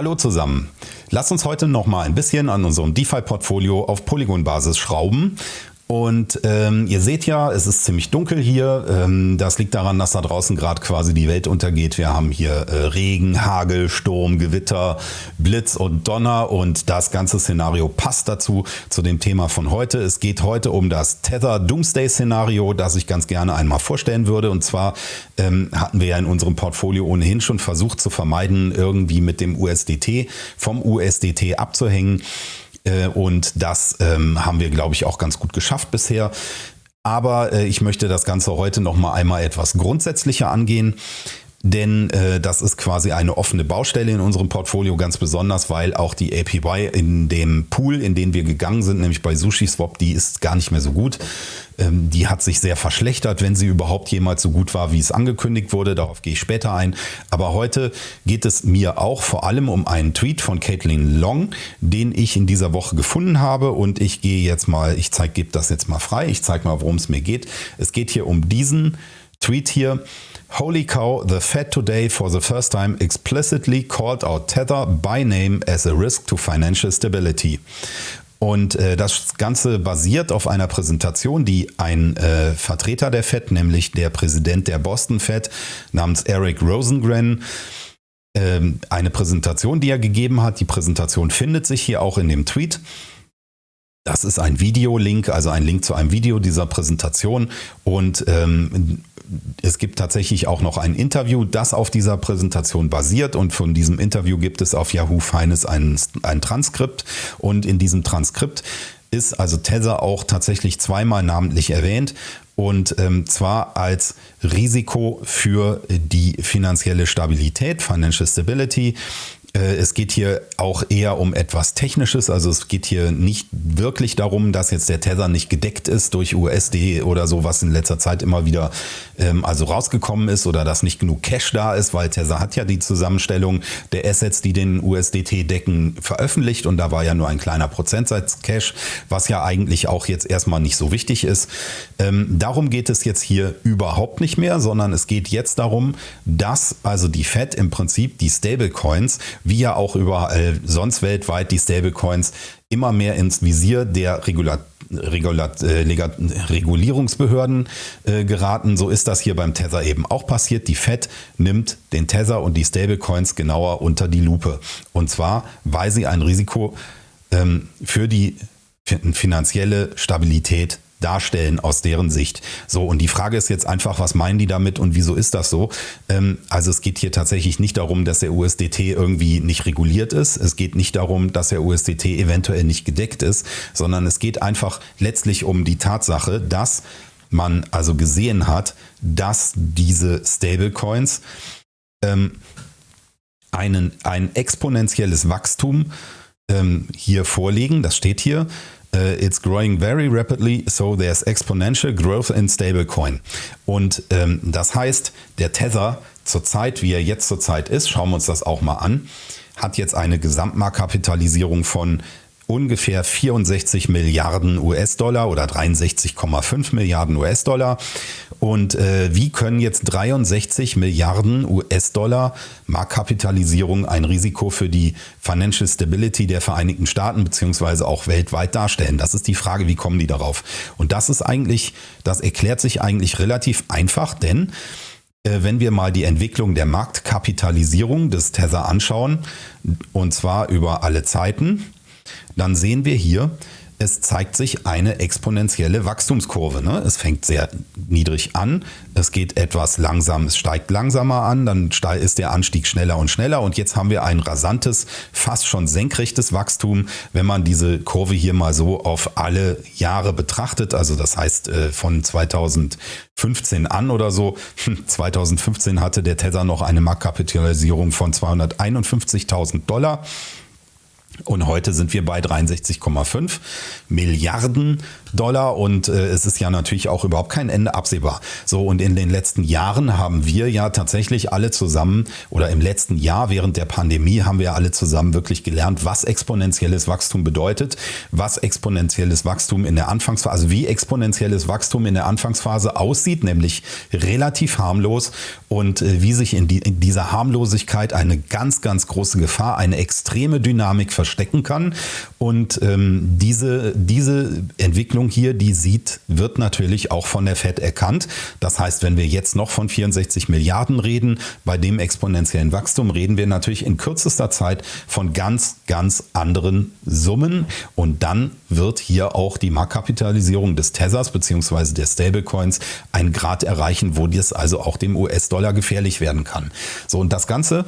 Hallo zusammen. Lass uns heute noch mal ein bisschen an unserem DeFi-Portfolio auf Polygon-Basis schrauben und ähm, ihr seht ja, es ist ziemlich dunkel hier. Ähm, das liegt daran, dass da draußen gerade quasi die Welt untergeht. Wir haben hier äh, Regen, Hagel, Sturm, Gewitter, Blitz und Donner und das ganze Szenario passt dazu, zu dem Thema von heute. Es geht heute um das Tether Doomsday Szenario, das ich ganz gerne einmal vorstellen würde. Und zwar ähm, hatten wir ja in unserem Portfolio ohnehin schon versucht zu vermeiden, irgendwie mit dem USDT vom USDT abzuhängen. Äh, und das ähm, haben wir, glaube ich, auch ganz gut geschafft bisher. Aber äh, ich möchte das Ganze heute noch mal einmal etwas grundsätzlicher angehen denn äh, das ist quasi eine offene Baustelle in unserem Portfolio, ganz besonders, weil auch die APY in dem Pool, in den wir gegangen sind, nämlich bei SushiSwap, die ist gar nicht mehr so gut. Ähm, die hat sich sehr verschlechtert, wenn sie überhaupt jemals so gut war, wie es angekündigt wurde. Darauf gehe ich später ein. Aber heute geht es mir auch vor allem um einen Tweet von Caitlin Long, den ich in dieser Woche gefunden habe. Und ich gehe jetzt mal, ich zeige, gebe das jetzt mal frei. Ich zeige mal, worum es mir geht. Es geht hier um diesen Tweet hier. Holy cow, the Fed today for the first time explicitly called out Tether by name as a risk to financial stability. Und äh, das Ganze basiert auf einer Präsentation, die ein äh, Vertreter der Fed, nämlich der Präsident der Boston Fed namens Eric Rosengren, ähm, eine Präsentation, die er gegeben hat. Die Präsentation findet sich hier auch in dem Tweet. Das ist ein Videolink, also ein Link zu einem Video dieser Präsentation. Und ähm, es gibt tatsächlich auch noch ein Interview, das auf dieser Präsentation basiert. Und von diesem Interview gibt es auf Yahoo Finance ein, ein Transkript. Und in diesem Transkript ist also Tether auch tatsächlich zweimal namentlich erwähnt. Und ähm, zwar als Risiko für die finanzielle Stabilität, Financial Stability. Äh, es geht hier auch eher um etwas Technisches, also es geht hier nicht wirklich darum, dass jetzt der Tether nicht gedeckt ist durch USD oder so, was in letzter Zeit immer wieder ähm, also rausgekommen ist oder dass nicht genug Cash da ist, weil Tether hat ja die Zusammenstellung der Assets, die den USDT decken, veröffentlicht und da war ja nur ein kleiner Prozentsatz Cash, was ja eigentlich auch jetzt erstmal nicht so wichtig ist. Ähm, darum geht es jetzt hier überhaupt nicht mehr, sondern es geht jetzt darum, dass also die Fed im Prinzip die Stablecoins wie ja auch überall sonst weltweit die Stablecoins immer mehr ins Visier der Regulat Regulat äh, Regulierungsbehörden äh, geraten. So ist das hier beim Tether eben auch passiert. Die Fed nimmt den Tether und die Stablecoins genauer unter die Lupe. Und zwar, weil sie ein Risiko ähm, für die finanzielle Stabilität darstellen aus deren Sicht. So, und die Frage ist jetzt einfach, was meinen die damit und wieso ist das so? Ähm, also es geht hier tatsächlich nicht darum, dass der USDT irgendwie nicht reguliert ist. Es geht nicht darum, dass der USDT eventuell nicht gedeckt ist, sondern es geht einfach letztlich um die Tatsache, dass man also gesehen hat, dass diese Stablecoins ähm, einen, ein exponentielles Wachstum ähm, hier vorlegen. Das steht hier. Uh, it's growing very rapidly, so there's exponential growth in stablecoin. Und ähm, das heißt, der Tether zurzeit, wie er jetzt zurzeit ist, schauen wir uns das auch mal an, hat jetzt eine Gesamtmarktkapitalisierung von ungefähr 64 Milliarden US-Dollar oder 63,5 Milliarden US-Dollar. Und äh, wie können jetzt 63 Milliarden US-Dollar Marktkapitalisierung ein Risiko für die Financial Stability der Vereinigten Staaten beziehungsweise auch weltweit darstellen? Das ist die Frage, wie kommen die darauf? Und das ist eigentlich, das erklärt sich eigentlich relativ einfach, denn äh, wenn wir mal die Entwicklung der Marktkapitalisierung des Tether anschauen, und zwar über alle Zeiten, dann sehen wir hier, es zeigt sich eine exponentielle Wachstumskurve. Ne? Es fängt sehr niedrig an, es geht etwas langsam, es steigt langsamer an, dann ist der Anstieg schneller und schneller und jetzt haben wir ein rasantes, fast schon senkrechtes Wachstum, wenn man diese Kurve hier mal so auf alle Jahre betrachtet. Also das heißt äh, von 2015 an oder so. 2015 hatte der Tether noch eine Marktkapitalisierung von 251.000 Dollar. Und heute sind wir bei 63,5 Milliarden Dollar und äh, es ist ja natürlich auch überhaupt kein Ende absehbar. So und in den letzten Jahren haben wir ja tatsächlich alle zusammen oder im letzten Jahr während der Pandemie haben wir alle zusammen wirklich gelernt, was exponentielles Wachstum bedeutet, was exponentielles Wachstum in der Anfangsphase, also wie exponentielles Wachstum in der Anfangsphase aussieht, nämlich relativ harmlos und äh, wie sich in, die, in dieser Harmlosigkeit eine ganz, ganz große Gefahr, eine extreme Dynamik verstecken kann. Und ähm, diese, diese Entwicklung hier, die sieht, wird natürlich auch von der Fed erkannt. Das heißt, wenn wir jetzt noch von 64 Milliarden reden, bei dem exponentiellen Wachstum reden wir natürlich in kürzester Zeit von ganz, ganz anderen Summen. Und dann wird hier auch die Marktkapitalisierung des Tethers bzw. der Stablecoins einen Grad erreichen, wo das also auch dem US-Dollar gefährlich werden kann. So, und das Ganze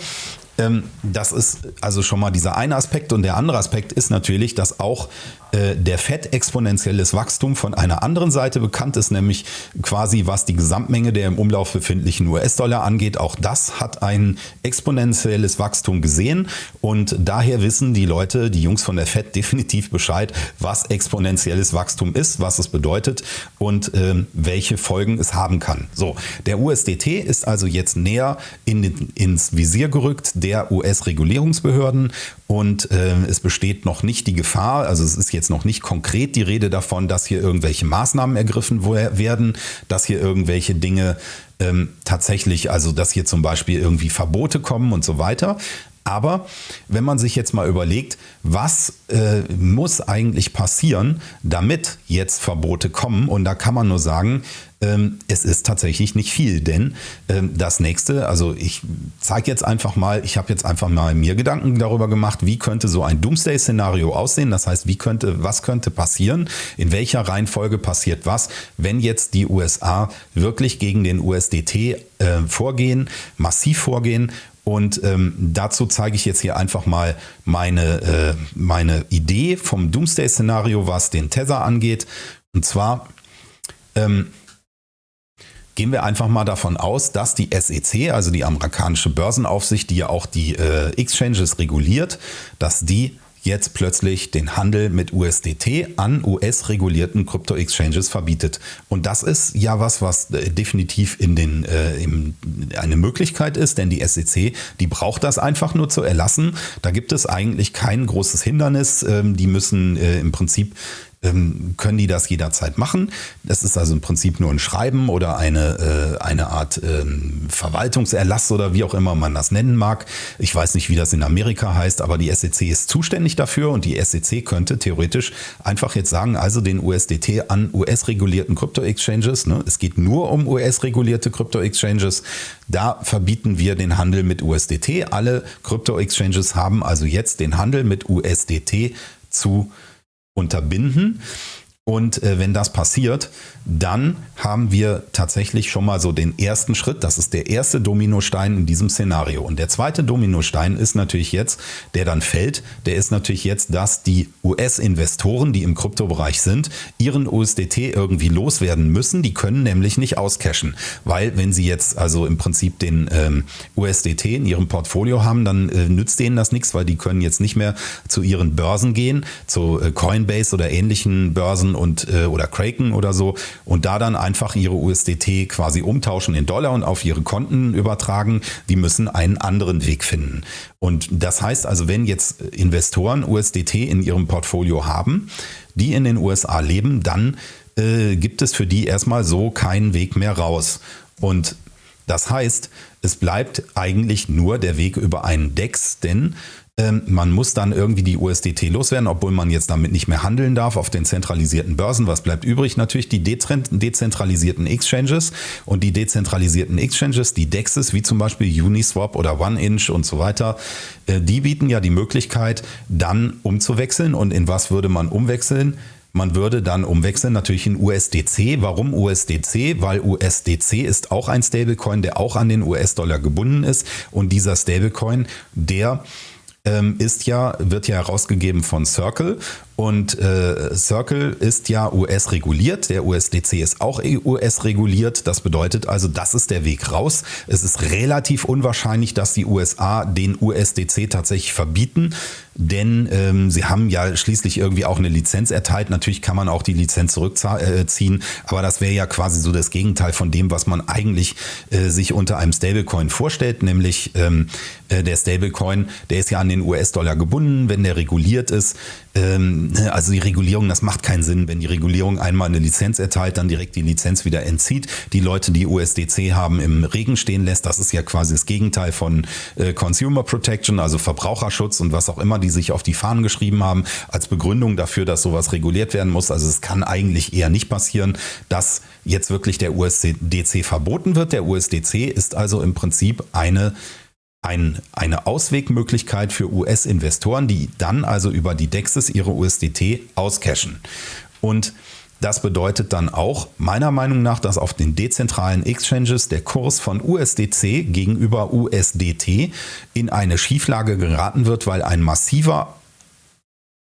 das ist also schon mal dieser eine Aspekt. Und der andere Aspekt ist natürlich, dass auch äh, der FED exponentielles Wachstum von einer anderen Seite bekannt ist, nämlich quasi was die Gesamtmenge der im Umlauf befindlichen US-Dollar angeht. Auch das hat ein exponentielles Wachstum gesehen und daher wissen die Leute, die Jungs von der FED definitiv Bescheid, was exponentielles Wachstum ist, was es bedeutet und ähm, welche Folgen es haben kann. So, der USDT ist also jetzt näher in ins Visier gerückt der US-Regulierungsbehörden und äh, es besteht noch nicht die Gefahr, also es ist jetzt noch nicht konkret die Rede davon, dass hier irgendwelche Maßnahmen ergriffen werden, dass hier irgendwelche Dinge ähm, tatsächlich, also dass hier zum Beispiel irgendwie Verbote kommen und so weiter. Aber wenn man sich jetzt mal überlegt, was äh, muss eigentlich passieren, damit jetzt Verbote kommen, und da kann man nur sagen, es ist tatsächlich nicht viel, denn ähm, das nächste, also ich zeige jetzt einfach mal, ich habe jetzt einfach mal mir Gedanken darüber gemacht, wie könnte so ein Doomsday-Szenario aussehen, das heißt, wie könnte, was könnte passieren, in welcher Reihenfolge passiert was, wenn jetzt die USA wirklich gegen den USDT äh, vorgehen, massiv vorgehen und ähm, dazu zeige ich jetzt hier einfach mal meine, äh, meine Idee vom Doomsday-Szenario, was den Tether angeht. Und zwar ähm, gehen wir einfach mal davon aus, dass die SEC, also die amerikanische Börsenaufsicht, die ja auch die äh, Exchanges reguliert, dass die jetzt plötzlich den Handel mit USDT an US-regulierten Krypto-Exchanges verbietet. Und das ist ja was, was äh, definitiv in den, äh, im, eine Möglichkeit ist, denn die SEC, die braucht das einfach nur zu erlassen. Da gibt es eigentlich kein großes Hindernis. Ähm, die müssen äh, im Prinzip ähm, können die das jederzeit machen. Das ist also im Prinzip nur ein Schreiben oder eine, äh, eine Art ähm, Verwaltungserlass oder wie auch immer man das nennen mag. Ich weiß nicht, wie das in Amerika heißt, aber die SEC ist zuständig dafür und die SEC könnte theoretisch einfach jetzt sagen, also den USDT an US-regulierten Krypto-Exchanges, ne, es geht nur um US-regulierte Krypto-Exchanges, da verbieten wir den Handel mit USDT. Alle Krypto-Exchanges haben also jetzt den Handel mit USDT zu unterbinden. Und äh, wenn das passiert, dann haben wir tatsächlich schon mal so den ersten Schritt. Das ist der erste Dominostein in diesem Szenario. Und der zweite Dominostein ist natürlich jetzt, der dann fällt, der ist natürlich jetzt, dass die US-Investoren, die im Kryptobereich sind, ihren USDT irgendwie loswerden müssen. Die können nämlich nicht auscashen, weil wenn sie jetzt also im Prinzip den ähm, USDT in ihrem Portfolio haben, dann äh, nützt denen das nichts, weil die können jetzt nicht mehr zu ihren Börsen gehen, zu äh, Coinbase oder ähnlichen Börsen und äh, oder Kraken oder so und da dann einfach ihre USDT quasi umtauschen in Dollar und auf ihre Konten übertragen. Die müssen einen anderen Weg finden. Und das heißt also, wenn jetzt Investoren USDT in ihrem Portfolio haben, die in den USA leben, dann äh, gibt es für die erstmal so keinen Weg mehr raus. Und das heißt, es bleibt eigentlich nur der Weg über einen DEX, denn ähm, man muss dann irgendwie die USDT loswerden, obwohl man jetzt damit nicht mehr handeln darf auf den zentralisierten Börsen. Was bleibt übrig? Natürlich die dezentralisierten Exchanges und die dezentralisierten Exchanges, die DEXs, wie zum Beispiel Uniswap oder OneInch und so weiter, äh, die bieten ja die Möglichkeit, dann umzuwechseln. Und in was würde man umwechseln? Man würde dann umwechseln natürlich in USDC. Warum USDC? Weil USDC ist auch ein Stablecoin, der auch an den US-Dollar gebunden ist. Und dieser Stablecoin, der ähm, ist ja, wird ja herausgegeben von Circle und äh, Circle ist ja US-reguliert, der USDC ist auch US-reguliert. Das bedeutet also, das ist der Weg raus. Es ist relativ unwahrscheinlich, dass die USA den USDC tatsächlich verbieten, denn ähm, sie haben ja schließlich irgendwie auch eine Lizenz erteilt. Natürlich kann man auch die Lizenz zurückziehen, äh, aber das wäre ja quasi so das Gegenteil von dem, was man eigentlich äh, sich unter einem Stablecoin vorstellt, nämlich ähm, äh, der Stablecoin, der ist ja an den US-Dollar gebunden, wenn der reguliert ist. Ähm, also die Regulierung, das macht keinen Sinn, wenn die Regulierung einmal eine Lizenz erteilt, dann direkt die Lizenz wieder entzieht, die Leute, die USDC haben, im Regen stehen lässt. Das ist ja quasi das Gegenteil von äh, Consumer Protection, also Verbraucherschutz und was auch immer die sich auf die Fahnen geschrieben haben, als Begründung dafür, dass sowas reguliert werden muss. Also es kann eigentlich eher nicht passieren, dass jetzt wirklich der USDC verboten wird. Der USDC ist also im Prinzip eine ein, eine Auswegmöglichkeit für US-Investoren, die dann also über die DEXs ihre USDT auscashen. Und das bedeutet dann auch meiner Meinung nach, dass auf den dezentralen Exchanges der Kurs von USDC gegenüber USDT in eine Schieflage geraten wird, weil ein massiver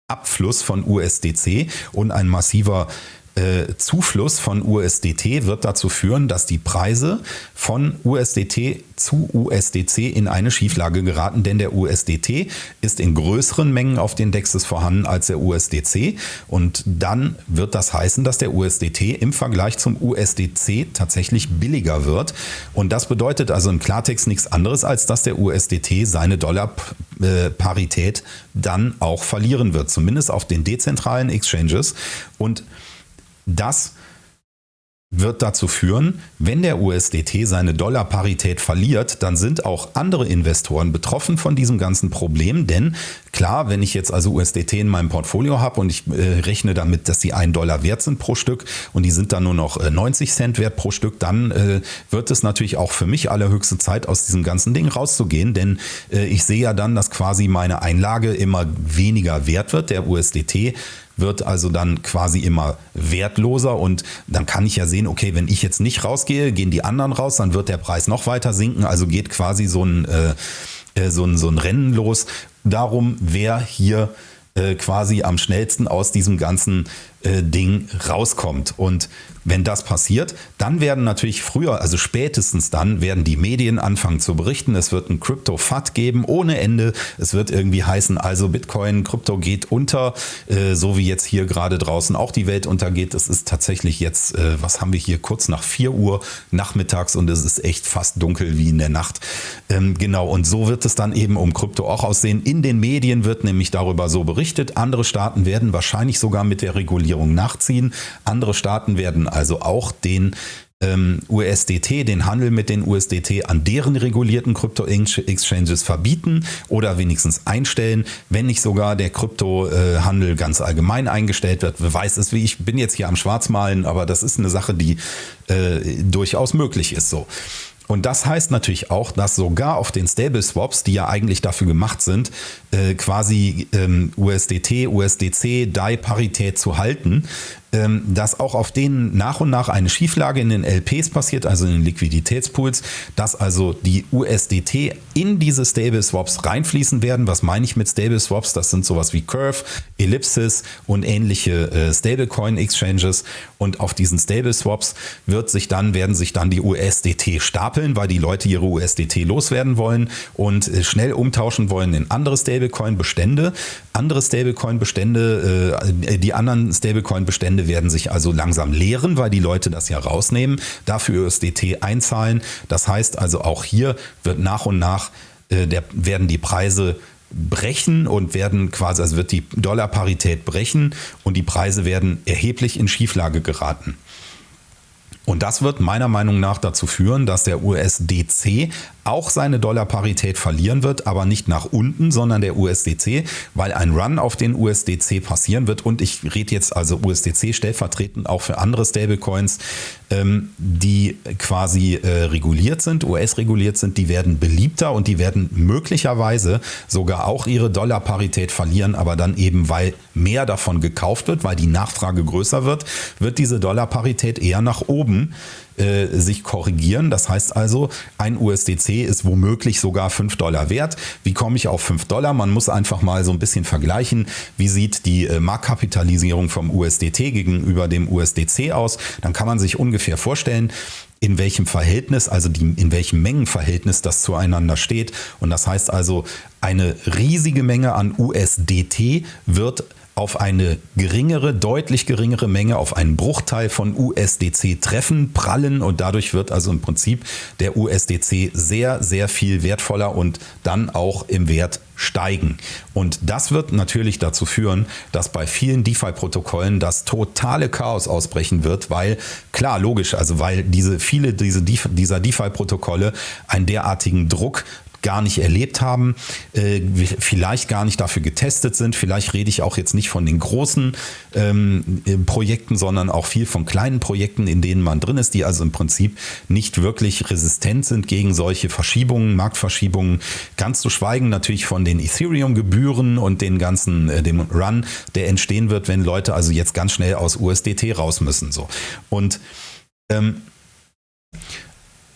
Abfluss von USDC und ein massiver äh, Zufluss von USDT wird dazu führen, dass die Preise von USDT zu USDC in eine Schieflage geraten, denn der USDT ist in größeren Mengen auf den Dexes vorhanden als der USDC und dann wird das heißen, dass der USDT im Vergleich zum USDC tatsächlich billiger wird. Und das bedeutet also im Klartext nichts anderes, als dass der USDT seine Dollarparität dann auch verlieren wird, zumindest auf den dezentralen Exchanges. Und das wird dazu führen, wenn der USDT seine Dollarparität verliert, dann sind auch andere Investoren betroffen von diesem ganzen Problem. Denn klar, wenn ich jetzt also USDT in meinem Portfolio habe und ich äh, rechne damit, dass sie einen Dollar wert sind pro Stück und die sind dann nur noch äh, 90 Cent wert pro Stück, dann äh, wird es natürlich auch für mich allerhöchste Zeit, aus diesem ganzen Ding rauszugehen. Denn äh, ich sehe ja dann, dass quasi meine Einlage immer weniger wert wird. Der USDT wird also dann quasi immer wertloser und dann kann ich ja sehen, okay, wenn ich jetzt nicht rausgehe, gehen die anderen raus, dann wird der Preis noch weiter sinken. Also geht quasi so ein, äh, äh so ein, so ein Rennen los darum, wer hier äh, quasi am schnellsten aus diesem ganzen äh, Ding rauskommt. Und wenn das passiert, dann werden natürlich früher, also spätestens dann, werden die Medien anfangen zu berichten. Es wird ein Crypto-FAT geben ohne Ende. Es wird irgendwie heißen, also Bitcoin, Krypto geht unter, äh, so wie jetzt hier gerade draußen auch die Welt untergeht. Es ist tatsächlich jetzt, äh, was haben wir hier, kurz nach 4 Uhr nachmittags und es ist echt fast dunkel wie in der Nacht. Ähm, genau, und so wird es dann eben um Krypto auch aussehen. In den Medien wird nämlich darüber so berichtet. Andere Staaten werden wahrscheinlich sogar mit der Regulierung nachziehen. Andere Staaten werden also auch den ähm, USDT, den Handel mit den USDT an deren regulierten Krypto-Exchanges verbieten oder wenigstens einstellen, wenn nicht sogar der Kryptohandel ganz allgemein eingestellt wird. Wer weiß es, wie ich bin jetzt hier am Schwarzmalen, aber das ist eine Sache, die äh, durchaus möglich ist so. Und das heißt natürlich auch, dass sogar auf den Stable Swaps, die ja eigentlich dafür gemacht sind, äh, quasi ähm, USDT, USDC, DAI-Parität zu halten, dass auch auf denen nach und nach eine Schieflage in den LPs passiert, also in den Liquiditätspools, dass also die USDT in diese Stable Swaps reinfließen werden. Was meine ich mit Stable Swaps? Das sind sowas wie Curve, Ellipsis und ähnliche äh, Stablecoin Exchanges. Und auf diesen Stable Swaps wird sich dann, werden sich dann die USDT stapeln, weil die Leute ihre USDT loswerden wollen und äh, schnell umtauschen wollen in andere Stablecoin Bestände. Andere Stablecoin Bestände, äh, die anderen Stablecoin Bestände Bestände werden sich also langsam leeren, weil die Leute das ja rausnehmen, dafür USDT einzahlen. Das heißt also auch hier wird nach und nach äh, der, werden die Preise brechen und werden quasi, also wird die Dollarparität brechen und die Preise werden erheblich in Schieflage geraten. Und das wird meiner Meinung nach dazu führen, dass der USDC auch seine Dollarparität verlieren wird, aber nicht nach unten, sondern der USDC, weil ein Run auf den USDC passieren wird. Und ich rede jetzt also USDC stellvertretend auch für andere Stablecoins, ähm, die quasi äh, reguliert sind, US-reguliert sind, die werden beliebter und die werden möglicherweise sogar auch ihre Dollarparität verlieren, aber dann eben, weil mehr davon gekauft wird, weil die Nachfrage größer wird, wird diese Dollarparität eher nach oben äh, sich korrigieren. Das heißt also, ein USDC ist womöglich sogar 5 Dollar wert. Wie komme ich auf 5 Dollar? Man muss einfach mal so ein bisschen vergleichen, wie sieht die äh, Marktkapitalisierung vom USDT gegenüber dem USDC aus. Dann kann man sich ungefähr vorstellen, in welchem Verhältnis, also die, in welchem Mengenverhältnis das zueinander steht. Und das heißt also, eine riesige Menge an USDT wird auf eine geringere, deutlich geringere Menge, auf einen Bruchteil von USDC treffen, prallen und dadurch wird also im Prinzip der USDC sehr, sehr viel wertvoller und dann auch im Wert steigen. Und das wird natürlich dazu führen, dass bei vielen DeFi-Protokollen das totale Chaos ausbrechen wird, weil klar, logisch, also weil diese viele diese, dieser DeFi-Protokolle einen derartigen Druck gar nicht erlebt haben, äh, vielleicht gar nicht dafür getestet sind. Vielleicht rede ich auch jetzt nicht von den großen ähm, äh, Projekten, sondern auch viel von kleinen Projekten, in denen man drin ist, die also im Prinzip nicht wirklich resistent sind gegen solche Verschiebungen, Marktverschiebungen. Ganz zu schweigen natürlich von den Ethereum-Gebühren und den ganzen, äh, dem Run, der entstehen wird, wenn Leute also jetzt ganz schnell aus USDT raus müssen. So. Und ähm,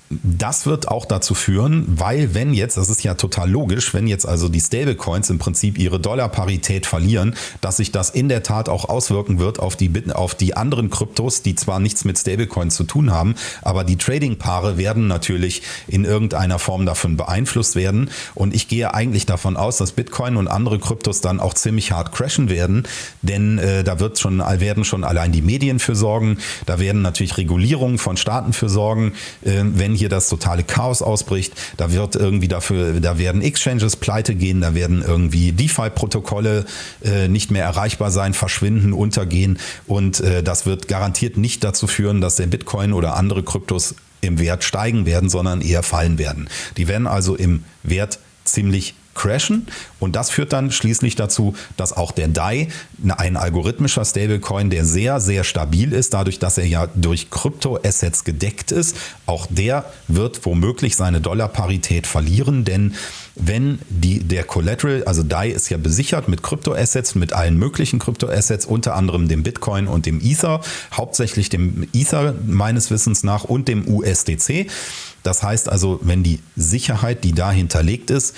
das wird auch dazu führen, weil wenn jetzt, das ist ja total logisch, wenn jetzt also die Stablecoins im Prinzip ihre Dollarparität verlieren, dass sich das in der Tat auch auswirken wird auf die, auf die anderen Kryptos, die zwar nichts mit Stablecoins zu tun haben, aber die Trading-Paare werden natürlich in irgendeiner Form davon beeinflusst werden. Und ich gehe eigentlich davon aus, dass Bitcoin und andere Kryptos dann auch ziemlich hart crashen werden, denn äh, da wird schon, werden schon allein die Medien für sorgen, da werden natürlich Regulierungen von Staaten für sorgen, äh, wenn hier das totale Chaos ausbricht, da wird irgendwie dafür, da werden Exchanges pleite gehen, da werden irgendwie DeFi-Protokolle äh, nicht mehr erreichbar sein, verschwinden, untergehen und äh, das wird garantiert nicht dazu führen, dass der Bitcoin oder andere Kryptos im Wert steigen werden, sondern eher fallen werden. Die werden also im Wert ziemlich crashen und das führt dann schließlich dazu, dass auch der DAI, ein algorithmischer Stablecoin, der sehr, sehr stabil ist, dadurch, dass er ja durch Kryptoassets gedeckt ist, auch der wird womöglich seine Dollarparität verlieren, denn wenn die, der Collateral, also DAI ist ja besichert mit Kryptoassets, mit allen möglichen Kryptoassets, unter anderem dem Bitcoin und dem Ether, hauptsächlich dem Ether meines Wissens nach und dem USDC. Das heißt also, wenn die Sicherheit, die da hinterlegt ist,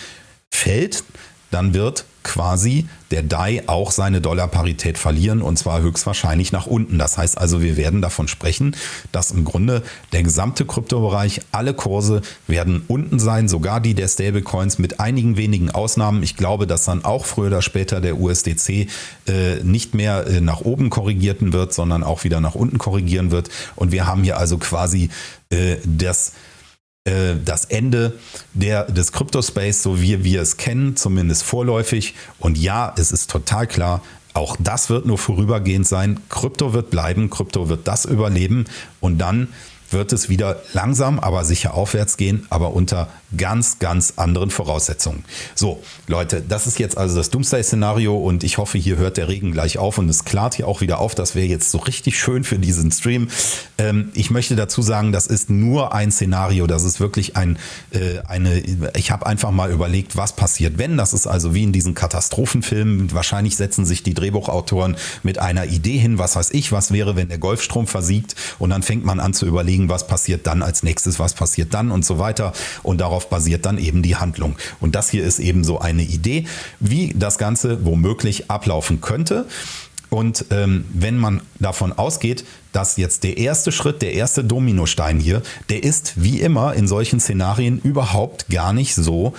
fällt, dann wird quasi der DAI auch seine Dollarparität verlieren und zwar höchstwahrscheinlich nach unten. Das heißt also, wir werden davon sprechen, dass im Grunde der gesamte Kryptobereich, alle Kurse werden unten sein, sogar die der Stablecoins mit einigen wenigen Ausnahmen. Ich glaube, dass dann auch früher oder später der USDC äh, nicht mehr äh, nach oben korrigierten wird, sondern auch wieder nach unten korrigieren wird. Und wir haben hier also quasi äh, das äh, das Ende der, des Crypto-Space, so wie wir es kennen, zumindest vorläufig. Und ja, es ist total klar, auch das wird nur vorübergehend sein. Krypto wird bleiben, Krypto wird das überleben und dann wird es wieder langsam, aber sicher aufwärts gehen, aber unter ganz, ganz anderen Voraussetzungen. So, Leute, das ist jetzt also das Doomsday-Szenario und ich hoffe, hier hört der Regen gleich auf und es klart hier auch wieder auf. Das wäre jetzt so richtig schön für diesen Stream. Ähm, ich möchte dazu sagen, das ist nur ein Szenario. Das ist wirklich ein, äh, eine, ich habe einfach mal überlegt, was passiert, wenn. Das ist also wie in diesen Katastrophenfilmen. Wahrscheinlich setzen sich die Drehbuchautoren mit einer Idee hin, was weiß ich, was wäre, wenn der Golfstrom versiegt und dann fängt man an zu überlegen, überlegen, was passiert dann als nächstes, was passiert dann und so weiter. Und darauf basiert dann eben die Handlung. Und das hier ist eben so eine Idee, wie das Ganze womöglich ablaufen könnte. Und ähm, wenn man davon ausgeht, dass jetzt der erste Schritt, der erste Dominostein hier, der ist wie immer in solchen Szenarien überhaupt gar nicht so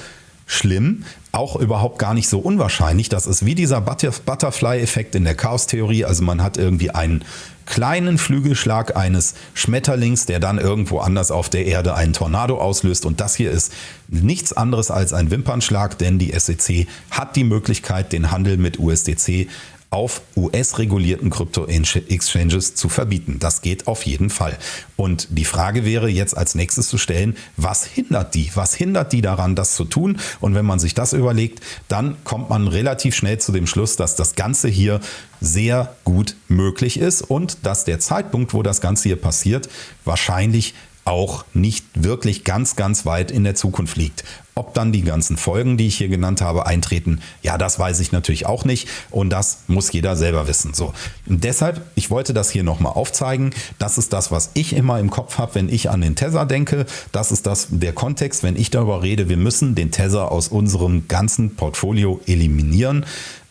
schlimm, auch überhaupt gar nicht so unwahrscheinlich. Das ist wie dieser Butterfly-Effekt in der Chaos-Theorie. Also man hat irgendwie einen kleinen Flügelschlag eines Schmetterlings, der dann irgendwo anders auf der Erde einen Tornado auslöst. Und das hier ist nichts anderes als ein Wimpernschlag, denn die SEC hat die Möglichkeit, den Handel mit USDC auf US-regulierten Krypto-Exchanges zu verbieten. Das geht auf jeden Fall. Und die Frage wäre jetzt als nächstes zu stellen, was hindert die? Was hindert die daran, das zu tun? Und wenn man sich das überlegt, dann kommt man relativ schnell zu dem Schluss, dass das Ganze hier sehr gut möglich ist und dass der Zeitpunkt, wo das Ganze hier passiert, wahrscheinlich auch nicht wirklich ganz, ganz weit in der Zukunft liegt. Ob dann die ganzen Folgen, die ich hier genannt habe, eintreten, ja, das weiß ich natürlich auch nicht und das muss jeder selber wissen. So. Und deshalb, ich wollte das hier nochmal aufzeigen. Das ist das, was ich immer im Kopf habe, wenn ich an den Tether denke. Das ist das, der Kontext, wenn ich darüber rede, wir müssen den Tether aus unserem ganzen Portfolio eliminieren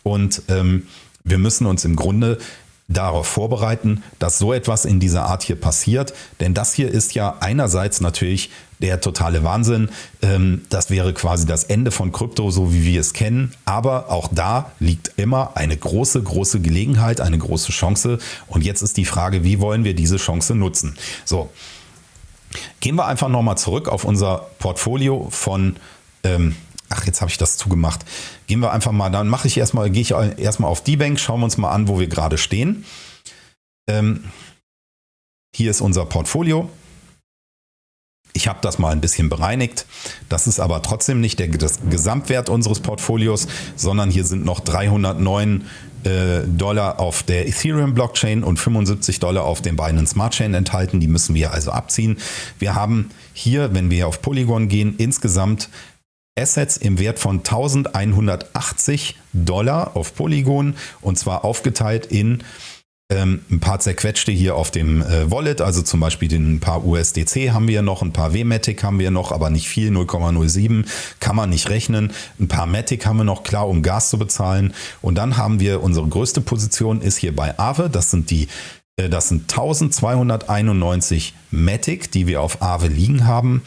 und ähm, wir müssen uns im Grunde darauf vorbereiten, dass so etwas in dieser Art hier passiert. Denn das hier ist ja einerseits natürlich der totale Wahnsinn. Ähm, das wäre quasi das Ende von Krypto, so wie wir es kennen. Aber auch da liegt immer eine große, große Gelegenheit, eine große Chance. Und jetzt ist die Frage, wie wollen wir diese Chance nutzen? So, gehen wir einfach nochmal zurück auf unser Portfolio von ähm, Ach, jetzt habe ich das zugemacht. Gehen wir einfach mal, dann mache ich erstmal, gehe ich erstmal auf die Bank, schauen wir uns mal an, wo wir gerade stehen. Ähm, hier ist unser Portfolio. Ich habe das mal ein bisschen bereinigt. Das ist aber trotzdem nicht der Gesamtwert unseres Portfolios, sondern hier sind noch 309 äh, Dollar auf der Ethereum Blockchain und 75 Dollar auf dem Binance Smart Chain enthalten. Die müssen wir also abziehen. Wir haben hier, wenn wir auf Polygon gehen, insgesamt Assets im Wert von 1180 Dollar auf Polygon und zwar aufgeteilt in ähm, ein paar zerquetschte hier auf dem äh, Wallet, also zum Beispiel den, ein paar USDC haben wir noch, ein paar WMATIC haben wir noch, aber nicht viel, 0,07 kann man nicht rechnen. Ein paar Matic haben wir noch, klar, um Gas zu bezahlen. Und dann haben wir, unsere größte Position ist hier bei Aave, das sind die äh, das sind 1291 Matic, die wir auf Aave liegen haben.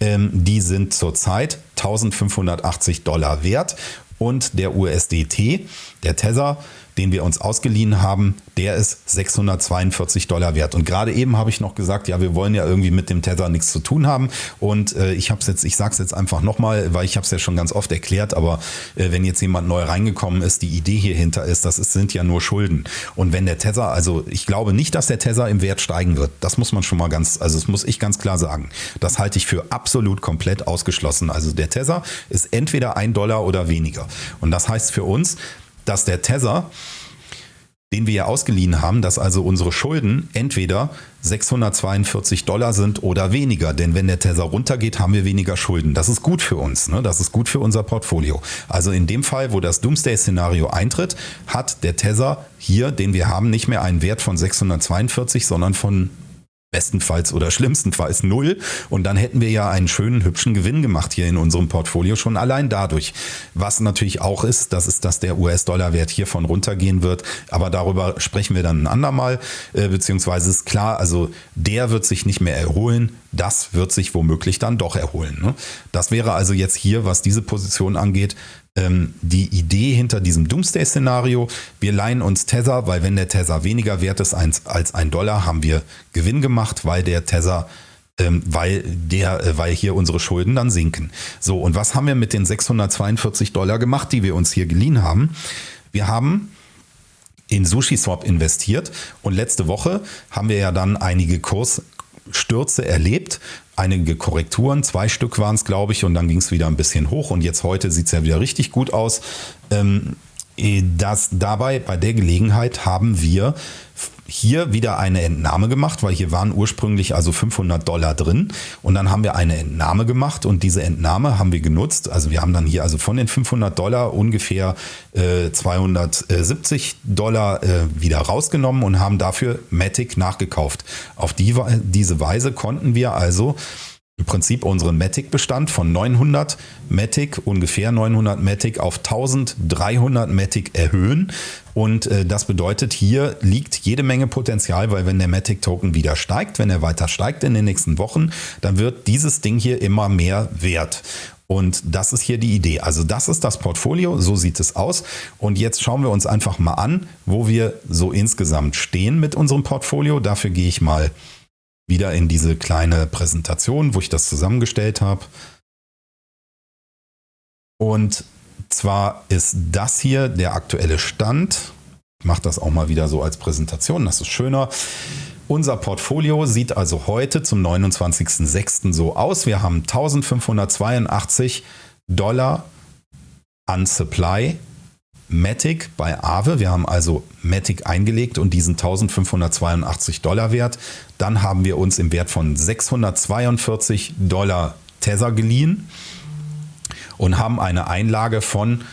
Ähm, die sind zurzeit 1580 Dollar wert. Und der USDT, der Tether, den wir uns ausgeliehen haben, der ist 642 Dollar wert. Und gerade eben habe ich noch gesagt, ja, wir wollen ja irgendwie mit dem Tether nichts zu tun haben. Und äh, ich habe es jetzt, ich sage es jetzt einfach nochmal, weil ich habe es ja schon ganz oft erklärt, aber äh, wenn jetzt jemand neu reingekommen ist, die Idee hier hinter ist, das ist, sind ja nur Schulden. Und wenn der Tether, also ich glaube nicht, dass der Tether im Wert steigen wird. Das muss man schon mal ganz, also das muss ich ganz klar sagen. Das halte ich für absolut komplett ausgeschlossen. Also der Tether ist entweder ein Dollar oder weniger. Und das heißt für uns, dass der Tether, den wir ja ausgeliehen haben, dass also unsere Schulden entweder 642 Dollar sind oder weniger. Denn wenn der Tether runtergeht, haben wir weniger Schulden. Das ist gut für uns. Ne? Das ist gut für unser Portfolio. Also in dem Fall, wo das Doomsday-Szenario eintritt, hat der Tether hier, den wir haben, nicht mehr einen Wert von 642, sondern von bestenfalls oder schlimmstenfalls null. Und dann hätten wir ja einen schönen, hübschen Gewinn gemacht hier in unserem Portfolio schon allein dadurch. Was natürlich auch ist, das ist, dass der US-Dollar-Wert hiervon runtergehen wird. Aber darüber sprechen wir dann ein andermal. Äh, beziehungsweise ist klar, also der wird sich nicht mehr erholen. Das wird sich womöglich dann doch erholen. Ne? Das wäre also jetzt hier, was diese Position angeht, ähm, die Idee hinter diesem Doomsday-Szenario. Wir leihen uns Tether, weil wenn der Tether weniger wert ist als ein Dollar, haben wir Gewinn gemacht, weil der Tether ähm, weil der, äh, weil hier unsere Schulden dann sinken. So, und was haben wir mit den 642 Dollar gemacht, die wir uns hier geliehen haben? Wir haben in SushiSwap investiert und letzte Woche haben wir ja dann einige Kursstürze erlebt einige Korrekturen, zwei Stück waren es, glaube ich, und dann ging es wieder ein bisschen hoch und jetzt heute sieht es ja wieder richtig gut aus. Ähm, äh, das dabei, bei der Gelegenheit haben wir hier wieder eine Entnahme gemacht, weil hier waren ursprünglich also 500 Dollar drin und dann haben wir eine Entnahme gemacht und diese Entnahme haben wir genutzt. Also wir haben dann hier also von den 500 Dollar ungefähr äh, 270 Dollar äh, wieder rausgenommen und haben dafür Matic nachgekauft. Auf die, diese Weise konnten wir also im Prinzip unseren Matic-Bestand von 900 Matic, ungefähr 900 Matic auf 1300 Matic erhöhen. Und äh, das bedeutet, hier liegt jede Menge Potenzial, weil wenn der Matic-Token wieder steigt, wenn er weiter steigt in den nächsten Wochen, dann wird dieses Ding hier immer mehr wert. Und das ist hier die Idee. Also das ist das Portfolio, so sieht es aus. Und jetzt schauen wir uns einfach mal an, wo wir so insgesamt stehen mit unserem Portfolio. Dafür gehe ich mal wieder in diese kleine Präsentation, wo ich das zusammengestellt habe. Und zwar ist das hier der aktuelle Stand. Ich mache das auch mal wieder so als Präsentation, das ist schöner. Unser Portfolio sieht also heute zum 29.06. so aus. Wir haben 1582 Dollar an Supply Matic bei Aave. Wir haben also Matic eingelegt und diesen 1582 Dollar Wert. Dann haben wir uns im Wert von 642 Dollar Tether geliehen und haben eine Einlage von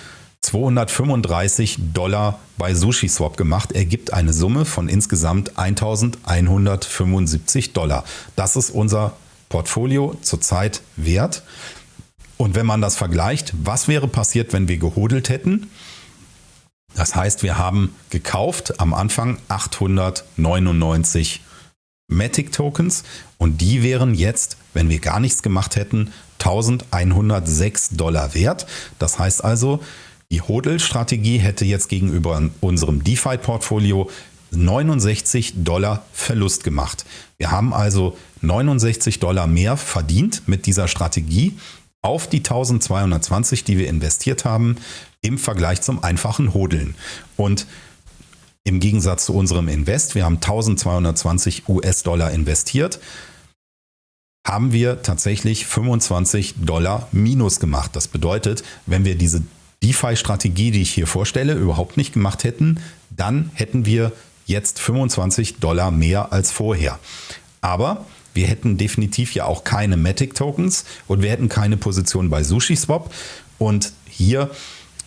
235 Dollar bei SushiSwap gemacht. Ergibt eine Summe von insgesamt 1175 Dollar. Das ist unser Portfolio zurzeit wert. Und wenn man das vergleicht, was wäre passiert, wenn wir gehodelt hätten? Das heißt, wir haben gekauft am Anfang 899 Matic Tokens und die wären jetzt, wenn wir gar nichts gemacht hätten, 1106 Dollar wert. Das heißt also, die Hodl-Strategie hätte jetzt gegenüber unserem DeFi-Portfolio 69 Dollar Verlust gemacht. Wir haben also 69 Dollar mehr verdient mit dieser Strategie auf die 1220, die wir investiert haben, im Vergleich zum einfachen Hodeln. Und im Gegensatz zu unserem Invest, wir haben 1220 US-Dollar investiert, haben wir tatsächlich 25 Dollar Minus gemacht. Das bedeutet, wenn wir diese DeFi-Strategie, die ich hier vorstelle, überhaupt nicht gemacht hätten, dann hätten wir jetzt 25 Dollar mehr als vorher. Aber wir hätten definitiv ja auch keine Matic-Tokens und wir hätten keine Position bei SushiSwap. Und hier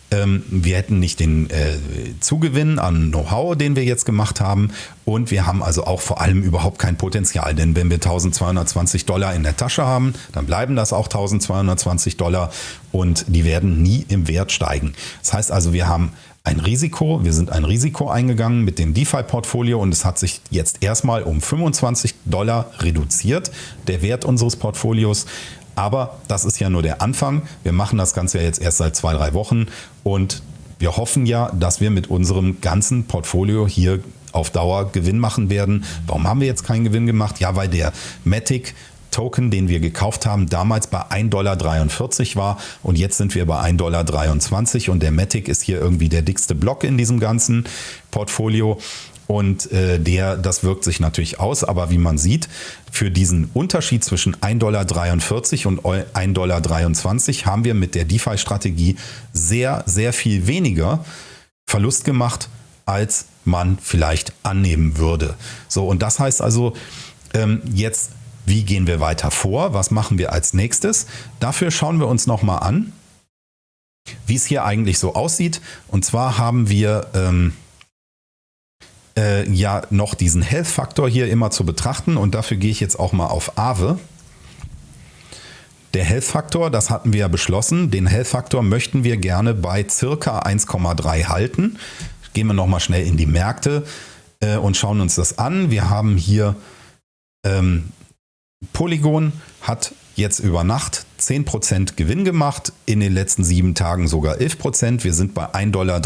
ähm, wir hätten nicht den äh, Zugewinn an Know-how, den wir jetzt gemacht haben. Und wir haben also auch vor allem überhaupt kein Potenzial. Denn wenn wir 1220 Dollar in der Tasche haben, dann bleiben das auch 1220 Dollar und die werden nie im Wert steigen. Das heißt also, wir haben ein Risiko, wir sind ein Risiko eingegangen mit dem DeFi-Portfolio und es hat sich jetzt erstmal um 25 Dollar reduziert, der Wert unseres Portfolios. Aber das ist ja nur der Anfang. Wir machen das Ganze ja jetzt erst seit zwei, drei Wochen und wir hoffen ja, dass wir mit unserem ganzen Portfolio hier auf Dauer Gewinn machen werden. Warum haben wir jetzt keinen Gewinn gemacht? Ja, weil der Matic Token, den wir gekauft haben, damals bei 1,43 Dollar war und jetzt sind wir bei 1,23 Dollar und der Matic ist hier irgendwie der dickste Block in diesem ganzen Portfolio und äh, der, das wirkt sich natürlich aus, aber wie man sieht, für diesen Unterschied zwischen 1,43 Dollar und 1,23 Dollar haben wir mit der DeFi-Strategie sehr, sehr viel weniger Verlust gemacht, als man vielleicht annehmen würde. So, und das heißt also, ähm, jetzt, wie gehen wir weiter vor? Was machen wir als nächstes? Dafür schauen wir uns nochmal an, wie es hier eigentlich so aussieht. Und zwar haben wir... Ähm, äh, ja noch diesen Health-Faktor hier immer zu betrachten und dafür gehe ich jetzt auch mal auf Aave. Der Health-Faktor, das hatten wir ja beschlossen, den Health-Faktor möchten wir gerne bei circa 1,3 halten. Gehen wir nochmal schnell in die Märkte äh, und schauen uns das an. Wir haben hier ähm, Polygon hat jetzt über Nacht 10% Gewinn gemacht, in den letzten sieben Tagen sogar 11%. Wir sind bei 1,23 Dollar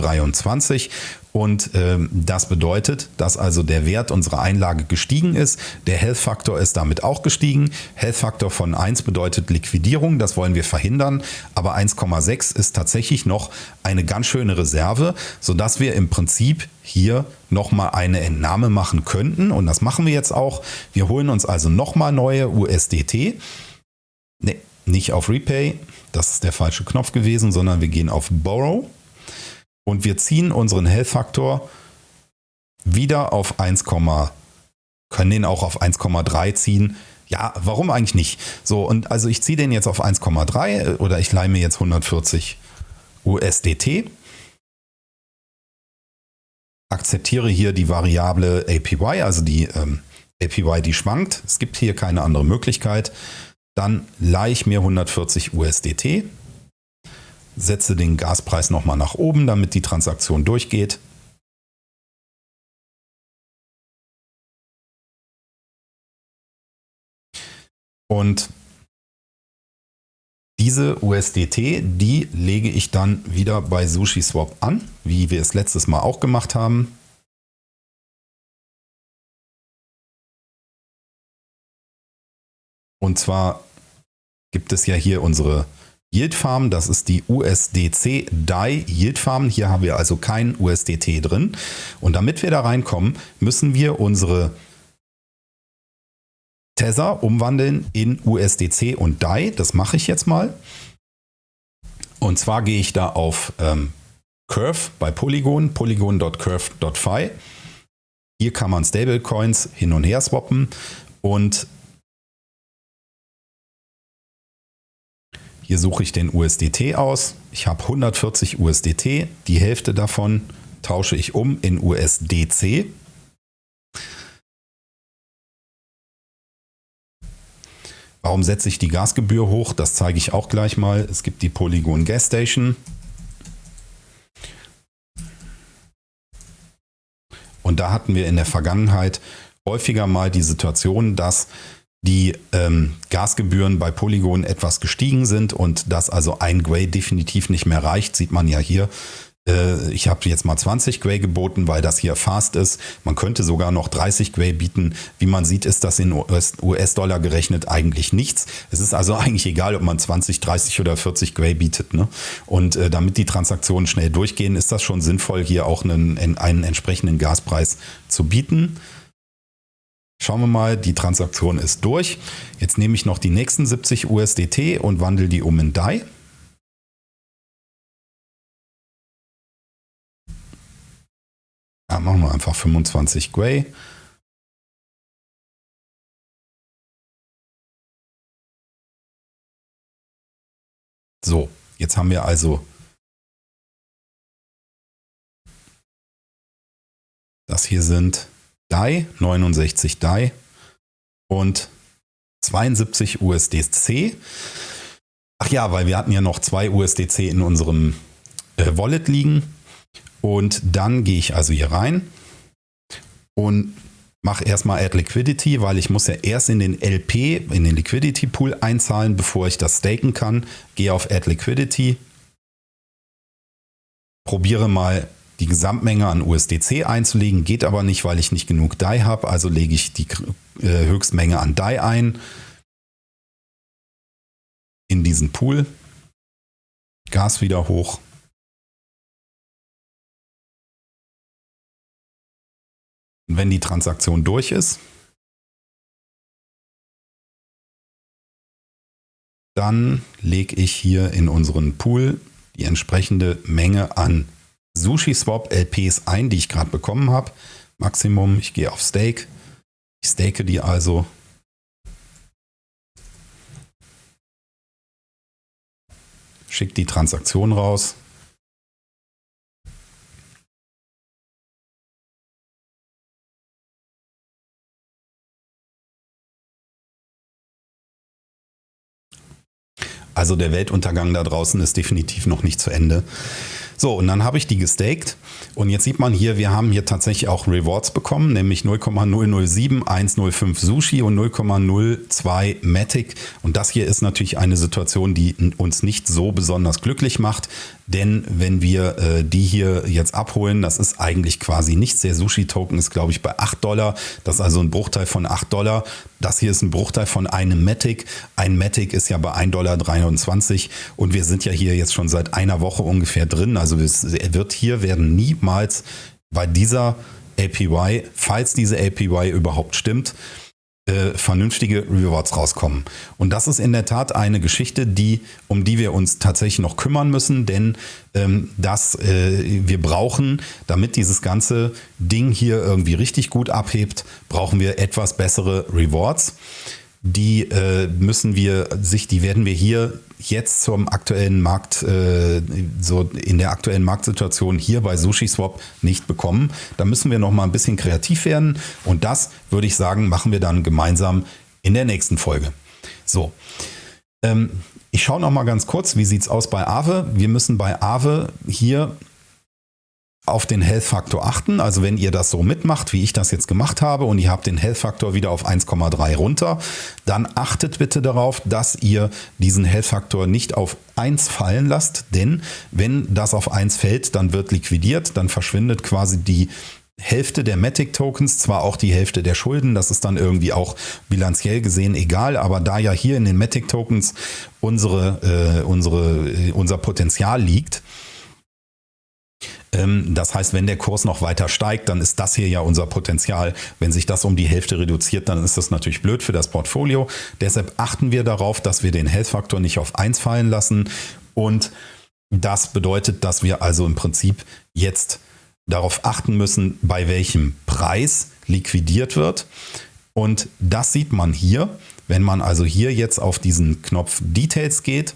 und ähm, das bedeutet, dass also der Wert unserer Einlage gestiegen ist. Der Health-Faktor ist damit auch gestiegen. Health-Faktor von 1 bedeutet Liquidierung, das wollen wir verhindern. Aber 1,6 ist tatsächlich noch eine ganz schöne Reserve, sodass wir im Prinzip hier nochmal eine Entnahme machen könnten. Und das machen wir jetzt auch. Wir holen uns also nochmal neue USDT. Nee, nicht auf Repay, das ist der falsche Knopf gewesen, sondern wir gehen auf Borrow und wir ziehen unseren Health-Faktor wieder auf 1, können den auch auf 1,3 ziehen. Ja, warum eigentlich nicht? So, und also ich ziehe den jetzt auf 1,3 äh, oder ich leihe mir jetzt 140 USDT. Akzeptiere hier die Variable APY, also die ähm, APY, die schwankt. Es gibt hier keine andere Möglichkeit. Dann leihe ich mir 140 USDT setze den Gaspreis nochmal nach oben, damit die Transaktion durchgeht. Und diese USDT, die lege ich dann wieder bei SushiSwap an, wie wir es letztes Mal auch gemacht haben. Und zwar gibt es ja hier unsere Yield Farm, das ist die USDC DAI Yield Farm. Hier haben wir also kein USDT drin. Und damit wir da reinkommen, müssen wir unsere Tether umwandeln in USDC und DAI. Das mache ich jetzt mal. Und zwar gehe ich da auf ähm, Curve bei Polygon, polygon.curve.fi. Hier kann man Stablecoins hin und her swappen und hier suche ich den USDT aus. Ich habe 140 USDT, die Hälfte davon tausche ich um in USDC. Warum setze ich die Gasgebühr hoch? Das zeige ich auch gleich mal. Es gibt die Polygon Gas Station. Und da hatten wir in der Vergangenheit häufiger mal die Situation, dass die ähm, Gasgebühren bei Polygon etwas gestiegen sind und dass also ein Gray definitiv nicht mehr reicht, sieht man ja hier. Äh, ich habe jetzt mal 20 Gray geboten, weil das hier fast ist. Man könnte sogar noch 30 Gray bieten. Wie man sieht, ist das in US-Dollar gerechnet eigentlich nichts. Es ist also eigentlich egal, ob man 20, 30 oder 40 Gray bietet. Ne? Und äh, damit die Transaktionen schnell durchgehen, ist das schon sinnvoll, hier auch einen, einen entsprechenden Gaspreis zu bieten. Schauen wir mal, die Transaktion ist durch. Jetzt nehme ich noch die nächsten 70 USDT und wandle die um in DAI. Ja, machen wir einfach 25 Gray. So, jetzt haben wir also das hier sind DAI, 69 DAI und 72 USDC. Ach ja, weil wir hatten ja noch zwei USDC in unserem äh, Wallet liegen. Und dann gehe ich also hier rein und mache erstmal Add Liquidity, weil ich muss ja erst in den LP, in den Liquidity Pool einzahlen, bevor ich das staken kann. Gehe auf Add Liquidity, probiere mal die Gesamtmenge an USDC einzulegen, geht aber nicht, weil ich nicht genug DAI habe, also lege ich die äh, Höchstmenge an DAI ein in diesen Pool, Gas wieder hoch. Und wenn die Transaktion durch ist, dann lege ich hier in unseren Pool die entsprechende Menge an SushiSwap LPs ein, die ich gerade bekommen habe. Maximum, ich gehe auf Stake. Ich stake die also. Schicke die Transaktion raus. Also der Weltuntergang da draußen ist definitiv noch nicht zu Ende. So, und dann habe ich die gestaked. Und jetzt sieht man hier, wir haben hier tatsächlich auch Rewards bekommen, nämlich 0,007, 105 Sushi und 0,02 Matic. Und das hier ist natürlich eine Situation, die uns nicht so besonders glücklich macht. Denn wenn wir äh, die hier jetzt abholen, das ist eigentlich quasi nichts. Der Sushi-Token ist, glaube ich, bei 8 Dollar. Das ist also ein Bruchteil von 8 Dollar. Das hier ist ein Bruchteil von einem Matic. Ein Matic ist ja bei 1,23 Dollar. Und wir sind ja hier jetzt schon seit einer Woche ungefähr drin. Also es wird hier werden niemals bei dieser APY, falls diese APY überhaupt stimmt, äh, vernünftige Rewards rauskommen. Und das ist in der Tat eine Geschichte, die, um die wir uns tatsächlich noch kümmern müssen, denn ähm, das, äh, wir brauchen, damit dieses ganze Ding hier irgendwie richtig gut abhebt, brauchen wir etwas bessere Rewards die äh, müssen wir sich, die werden wir hier jetzt zum aktuellen Markt, äh, so in der aktuellen Marktsituation hier bei SushiSwap nicht bekommen. Da müssen wir noch mal ein bisschen kreativ werden und das würde ich sagen, machen wir dann gemeinsam in der nächsten Folge. So. Ähm, ich schaue noch mal ganz kurz, wie sieht es aus bei Aave? Wir müssen bei Aave hier auf den Health-Faktor achten. Also wenn ihr das so mitmacht, wie ich das jetzt gemacht habe und ihr habt den Health-Faktor wieder auf 1,3 runter, dann achtet bitte darauf, dass ihr diesen Health-Faktor nicht auf 1 fallen lasst, denn wenn das auf 1 fällt, dann wird liquidiert, dann verschwindet quasi die Hälfte der Matic-Tokens, zwar auch die Hälfte der Schulden, das ist dann irgendwie auch bilanziell gesehen egal, aber da ja hier in den Matic-Tokens unsere, äh, unsere, äh, unser Potenzial liegt, das heißt, wenn der Kurs noch weiter steigt, dann ist das hier ja unser Potenzial. Wenn sich das um die Hälfte reduziert, dann ist das natürlich blöd für das Portfolio. Deshalb achten wir darauf, dass wir den Health-Faktor nicht auf 1 fallen lassen und Das bedeutet, dass wir also im Prinzip jetzt darauf achten müssen, bei welchem Preis liquidiert wird. Und das sieht man hier. Wenn man also hier jetzt auf diesen Knopf Details geht,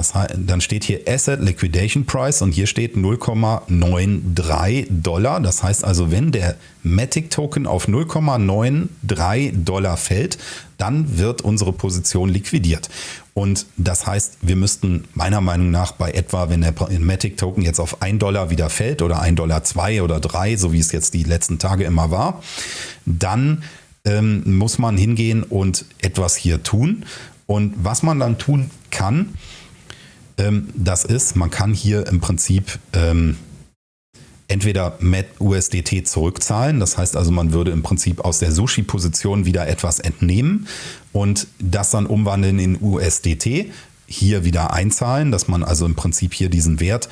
das, dann steht hier Asset Liquidation Price und hier steht 0,93 Dollar. Das heißt also, wenn der Matic Token auf 0,93 Dollar fällt, dann wird unsere Position liquidiert. Und das heißt, wir müssten meiner Meinung nach bei etwa, wenn der Matic Token jetzt auf 1 Dollar wieder fällt oder 1 Dollar 2 oder 3, so wie es jetzt die letzten Tage immer war, dann ähm, muss man hingehen und etwas hier tun. Und was man dann tun kann, das ist, man kann hier im Prinzip ähm, entweder mit USDT zurückzahlen, das heißt also, man würde im Prinzip aus der Sushi-Position wieder etwas entnehmen und das dann umwandeln in USDT, hier wieder einzahlen, dass man also im Prinzip hier diesen Wert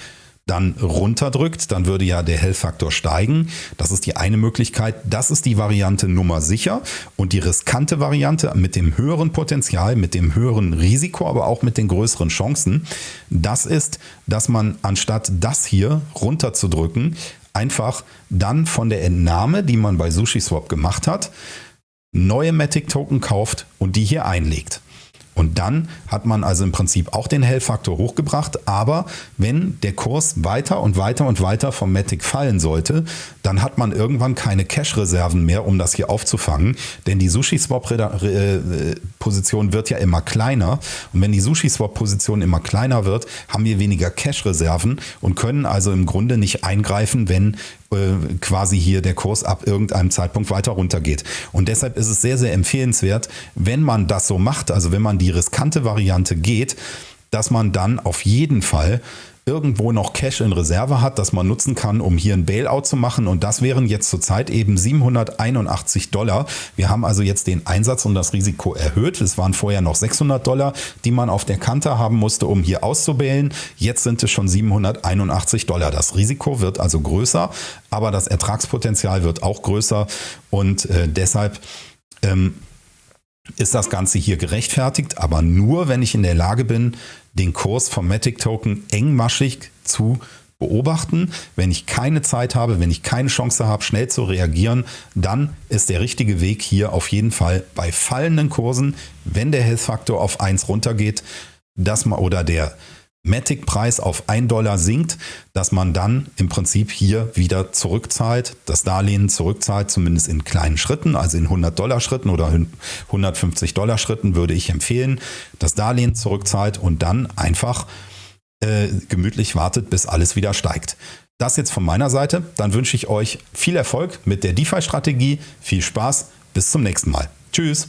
dann runterdrückt, dann würde ja der Hellfaktor steigen. Das ist die eine Möglichkeit. Das ist die Variante Nummer sicher. Und die riskante Variante mit dem höheren Potenzial, mit dem höheren Risiko, aber auch mit den größeren Chancen, das ist, dass man anstatt das hier runterzudrücken, einfach dann von der Entnahme, die man bei SushiSwap gemacht hat, neue Matic Token kauft und die hier einlegt. Und dann hat man also im Prinzip auch den Hell-Faktor hochgebracht. Aber wenn der Kurs weiter und weiter und weiter vom Matic fallen sollte, dann hat man irgendwann keine Cash-Reserven mehr, um das hier aufzufangen. Denn die Sushi-Swap-Position wird ja immer kleiner. Und wenn die Sushi-Swap-Position immer kleiner wird, haben wir weniger Cash-Reserven und können also im Grunde nicht eingreifen, wenn äh, quasi hier der Kurs ab irgendeinem Zeitpunkt weiter runtergeht. Und deshalb ist es sehr, sehr empfehlenswert, wenn man das so macht, also wenn man die riskante Variante geht, dass man dann auf jeden Fall irgendwo noch Cash in Reserve hat, das man nutzen kann, um hier ein Bailout zu machen. Und das wären jetzt zurzeit eben 781 Dollar. Wir haben also jetzt den Einsatz und das Risiko erhöht. Es waren vorher noch 600 Dollar, die man auf der Kante haben musste, um hier auszubailen. Jetzt sind es schon 781 Dollar. Das Risiko wird also größer, aber das Ertragspotenzial wird auch größer. Und äh, deshalb ähm, ist das Ganze hier gerechtfertigt, aber nur, wenn ich in der Lage bin, den Kurs vom Matic Token engmaschig zu beobachten. Wenn ich keine Zeit habe, wenn ich keine Chance habe, schnell zu reagieren, dann ist der richtige Weg hier auf jeden Fall bei fallenden Kursen, wenn der Health Faktor auf 1 runtergeht, dass man oder der Matic-Preis auf 1 Dollar sinkt, dass man dann im Prinzip hier wieder zurückzahlt, das Darlehen zurückzahlt, zumindest in kleinen Schritten, also in 100 Dollar Schritten oder 150 Dollar Schritten würde ich empfehlen, das Darlehen zurückzahlt und dann einfach äh, gemütlich wartet, bis alles wieder steigt. Das jetzt von meiner Seite. Dann wünsche ich euch viel Erfolg mit der DeFi-Strategie, viel Spaß, bis zum nächsten Mal. Tschüss.